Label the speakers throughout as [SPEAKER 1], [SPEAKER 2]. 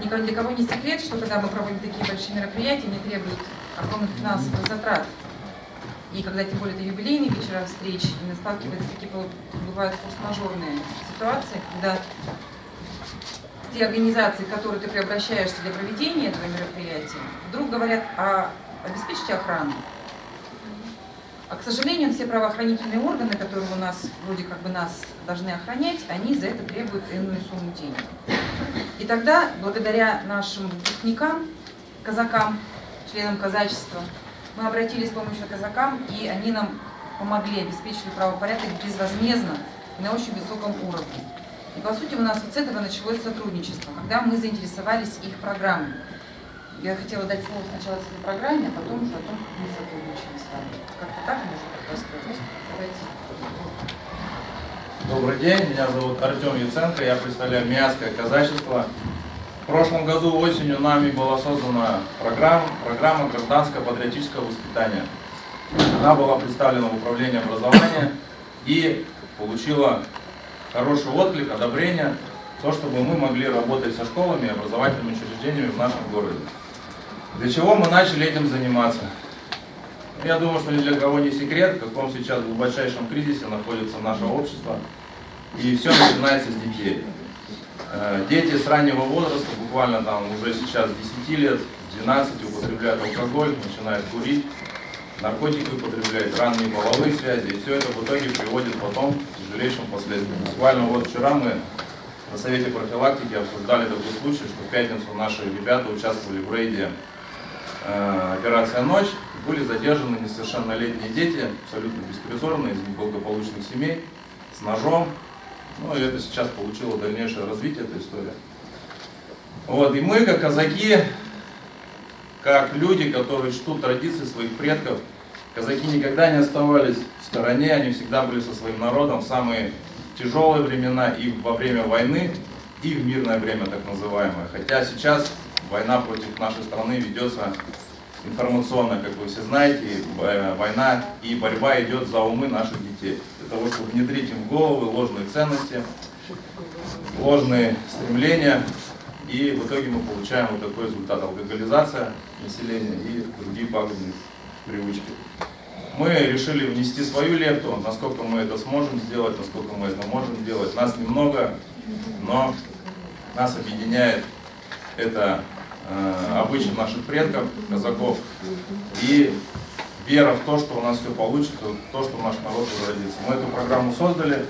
[SPEAKER 1] Ни для кого не секрет, что когда мы проводим такие большие мероприятия, они требуют огромных финансовых затрат. И когда тем более это юбилейные вечера встреч, и сталкиваются такие бывают форс-мажорные ситуации, когда те организации, к которым ты преобращаешься для проведения этого мероприятия, вдруг говорят, а обеспечьте охрану. А, к сожалению, все правоохранительные органы, которые у нас вроде как бы нас должны охранять, они за это требуют иную сумму денег. И тогда, благодаря нашим выпускникам, казакам, членам казачества, мы обратились с помощью казакам, и они нам помогли, обеспечили правопорядок безвозмездно и на очень высоком уровне. И по сути у нас вот с этого началось сотрудничество, когда мы заинтересовались их программой. Я хотела дать слово сначала своей программе, а потом уже о том, как мы сотрудничаем с вами. Как-то так можно рассказать?
[SPEAKER 2] Давайте. Добрый день, меня зовут Артем Яценко, я представляю Миасское казачество. В прошлом году осенью нами была создана программа, программа гражданского патриотического воспитания. Она была представлена в управлении образования и получила хороший отклик, одобрение, то, чтобы мы могли работать со школами и образовательными учреждениями в нашем городе. Для чего мы начали этим заниматься? Я думаю, что ни для кого не секрет, в каком сейчас глубочайшем кризисе находится наше общество. И все начинается с детей. Э, дети с раннего возраста, буквально там уже сейчас 10 лет, 12 употребляют алкоголь, начинают курить, наркотики употребляют, ранние половые связи. И все это в итоге приводит потом к тяжелейшим последствиям. Буквально вот вчера мы на Совете профилактики обсуждали такой случай, что в пятницу наши ребята участвовали в рейде «Операция Ночь». Были задержаны несовершеннолетние дети, абсолютно беспризорные, из неблагополучных семей, с ножом. Ну и это сейчас получило дальнейшее развитие, эта история. Вот, и мы, как казаки, как люди, которые чтут традиции своих предков, казаки никогда не оставались в стороне, они всегда были со своим народом в самые тяжелые времена и во время войны, и в мирное время так называемое. Хотя сейчас война против нашей страны ведется информационно, как вы все знаете, э, война и борьба идет за умы наших детей. Для того, чтобы внедрить им в головы ложные ценности, ложные стремления, и в итоге мы получаем вот такой результат алкоголизация населения и другие пагубные привычки. Мы решили внести свою лепту, насколько мы это сможем сделать, насколько мы это можем сделать. Нас немного, но нас объединяет это обычаи наших предков, казаков, и вера в то, что у нас все получится, то, что наш народ возродится. Мы эту программу создали,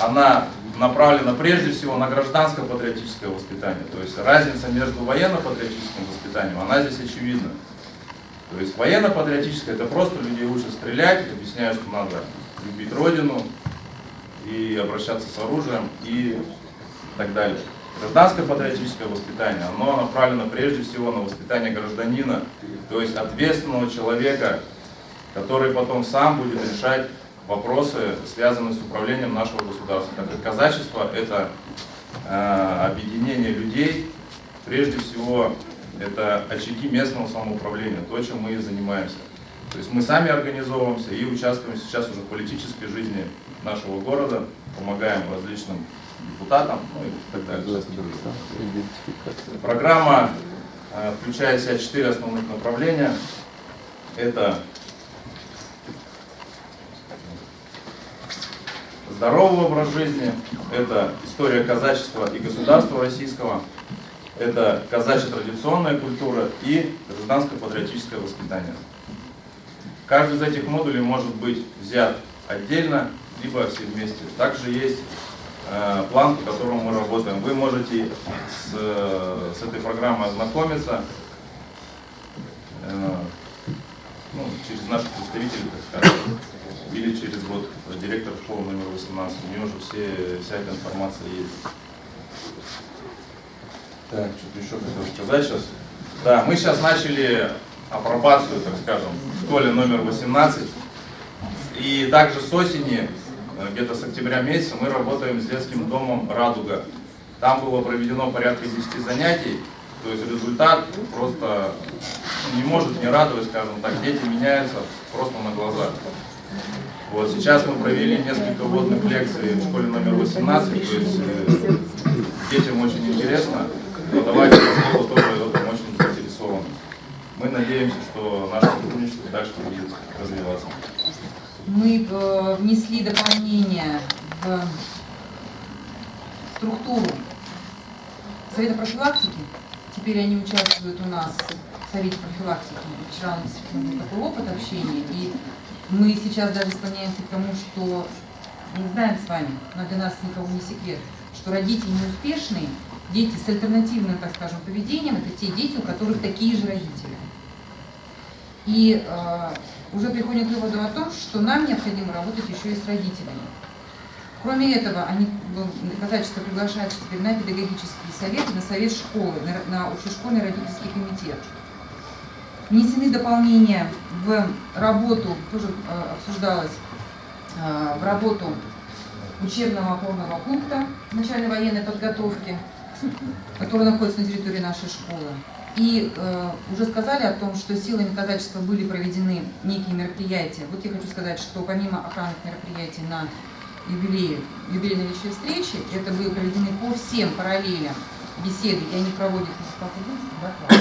[SPEAKER 2] она направлена прежде всего на гражданское патриотическое воспитание. То есть разница между военно-патриотическим воспитанием, она здесь очевидна. То есть военно-патриотическое это просто людей учат стрелять, объясняют, что надо любить родину и обращаться с оружием и так далее. Гражданское патриотическое воспитание, оно направлено прежде всего на воспитание гражданина, то есть ответственного человека, который потом сам будет решать вопросы, связанные с управлением нашего государства. Так как казачество – это э, объединение людей, прежде всего это очаги местного самоуправления, то, чем мы и занимаемся. То есть мы сами организовываемся и участвуем сейчас уже в политической жизни нашего города, помогаем различным депутатам ну и так далее. Программа э, включает в себя четыре основных направления. Это здоровый образ жизни, это история казачества и государства российского, это казачья традиционная культура и гражданское патриотическое воспитание. Каждый из этих модулей может быть взят отдельно, либо все вместе. Также есть план, по которому мы работаем. Вы можете с, с этой программой ознакомиться э, ну, через наших представителей, так скажем, или через вот директор школы номер 18. У нее уже все, вся эта информация есть. Так, что-то еще хотел сказать сейчас. Да, мы сейчас начали апробацию, так скажем, в школе номер 18. И также с осени, э, Э, где-то с октября месяца, мы работаем с детским домом «Радуга». Там было проведено порядка 10 занятий, то есть результат просто не может не радовать, скажем так, дети меняются просто на глазах. Вот сейчас мы провели несколько водных лекций в школе номер 18, то есть э, детям очень интересно, но давайте школа тоже в этом очень заинтересованы. Мы надеемся, что наше сотрудничество дальше будет развиваться.
[SPEAKER 1] Мы э, внесли дополнение в структуру Совета профилактики. Теперь они участвуют у нас в Совете профилактики. Вчера у нас был такой опыт общения. И мы сейчас даже склоняемся к тому, что мы знаем с вами, но для нас никого не секрет, что родители неуспешные, дети с альтернативным, так скажем, поведением, это те дети, у которых такие же родители. И э, уже приходим к выводу о том, что нам необходимо работать еще и с родителями. Кроме этого, они, ну, казачество приглашается теперь на педагогические советы, на совет школы, на, на общешкольный родительский комитет. Внесены дополнения в работу, тоже э, обсуждалось, э, в работу учебного опорного пункта начальной военной подготовки, который находится на территории нашей школы. И э, уже сказали о том, что силами казачества были проведены некие мероприятия. Вот я хочу сказать, что помимо охранных мероприятий на юбилее, юбилейной вечерней встречи, это были проведены по всем параллелям беседы, и они проводят да,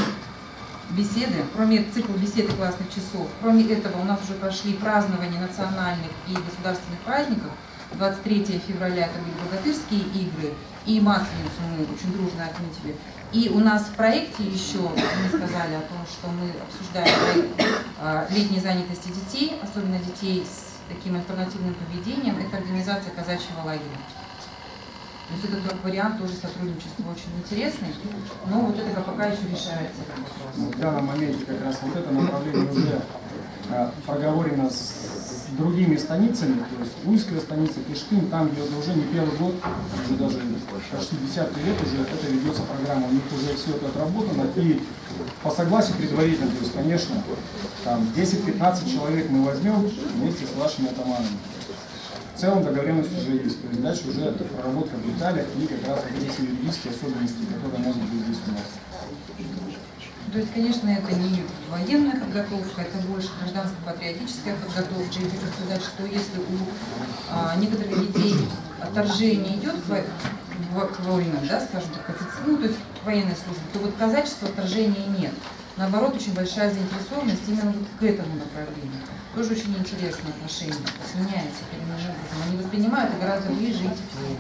[SPEAKER 1] беседы, кроме цикла бесед и классных часов. Кроме этого, у нас уже прошли празднования национальных и государственных праздников. 23 февраля это были богатырские игры, и Масленицу мы очень дружно отметили. И у нас в проекте еще, мы сказали о том, что мы обсуждаем а, летней занятости детей, особенно детей с таким альтернативным поведением, это организация казачьего лагеря. То есть этот вариант тоже сотрудничества очень интересный, но вот это пока еще решается этот вопрос.
[SPEAKER 3] В данном моменте как раз вот это направление уже а, проговорено с другими станицами, то есть Ульская станица, Кишкин, там, где уже не первый год, уже даже почти десятый лет уже это ведется программа, у них уже все это отработано, и по согласию предварительно, то есть, конечно, там 10-15 человек мы возьмем вместе с вашими атаманами. В целом договоренность уже есть, то есть дальше уже проработка в деталях и как раз вот эти юридические особенности, которые могут быть здесь у нас.
[SPEAKER 1] То есть, конечно, это не военная подготовка, это больше гражданско-патриотическая подготовка. И хочу сказать, что если у а, некоторых детей отторжение идет к, к войне, да, скажем так, ну, то есть к военной службе, то вот казачества отторжения нет. Наоборот, очень большая заинтересованность именно вот к этому направлению. Тоже очень интересное отношение, коренным образом. Они воспринимают гораздо ближе и теплее.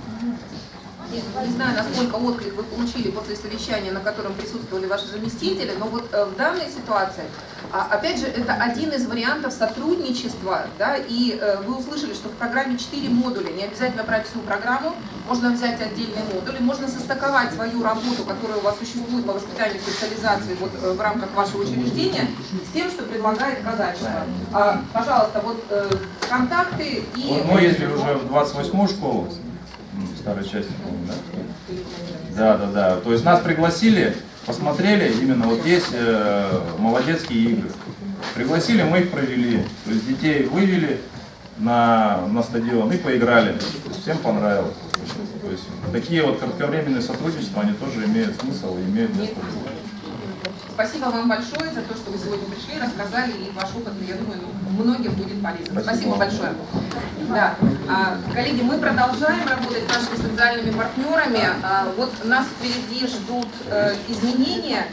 [SPEAKER 4] Не знаю, насколько отклик вы получили после совещания, на котором присутствовали ваши заместители, но вот э, в данной ситуации, а, опять же, это один из вариантов сотрудничества, да, и э, вы услышали, что в программе 4 модуля, не обязательно брать всю программу, можно взять отдельные модули, можно состыковать свою работу, которая у вас существует по воспитанию и социализации вот, э, в рамках вашего учреждения, с тем, что предлагает казачество. А, пожалуйста, вот контакты и...
[SPEAKER 2] Мы ездили уже в 28-ю школу, старой части, помню, да? Да, да, да. То есть нас пригласили, посмотрели, именно вот есть э, молодецкие игры. Пригласили, мы их провели. То есть детей вывели на, на стадион и поиграли. Всем понравилось. То есть такие вот кратковременные сотрудничества, они тоже имеют смысл и имеют место быть.
[SPEAKER 4] Спасибо вам большое за то, что вы сегодня пришли, рассказали, и ваш опыт, я думаю, многим будет полезен. Спасибо, Спасибо большое. Да. А, коллеги, мы продолжаем работать с нашими социальными партнерами. А, вот нас впереди ждут э, изменения.